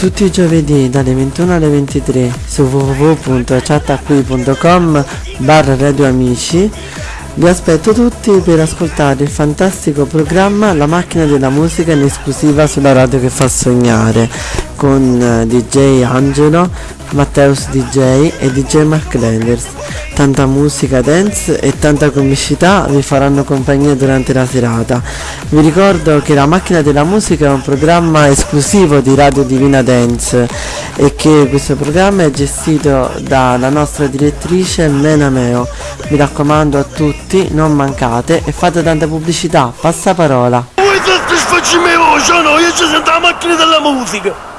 tutti i giovedì dalle 21 alle 23 su www.chattacqui.com barra radio amici. Vi aspetto tutti per ascoltare il fantastico programma La macchina della musica in esclusiva sulla radio che fa sognare con eh, DJ Angelo, Matteus DJ e DJ Mark Lenders. Tanta musica dance e tanta comicità vi faranno compagnia durante la serata. Vi ricordo che La macchina della musica è un programma esclusivo di Radio Divina Dance e che questo programma è gestito dalla nostra direttrice Mena Meo. Mi raccomando a tutti, non mancate e fate tanta pubblicità, passaparola. Vuoi soddisfacci me voce o no? Io ci sento la macchina della musica.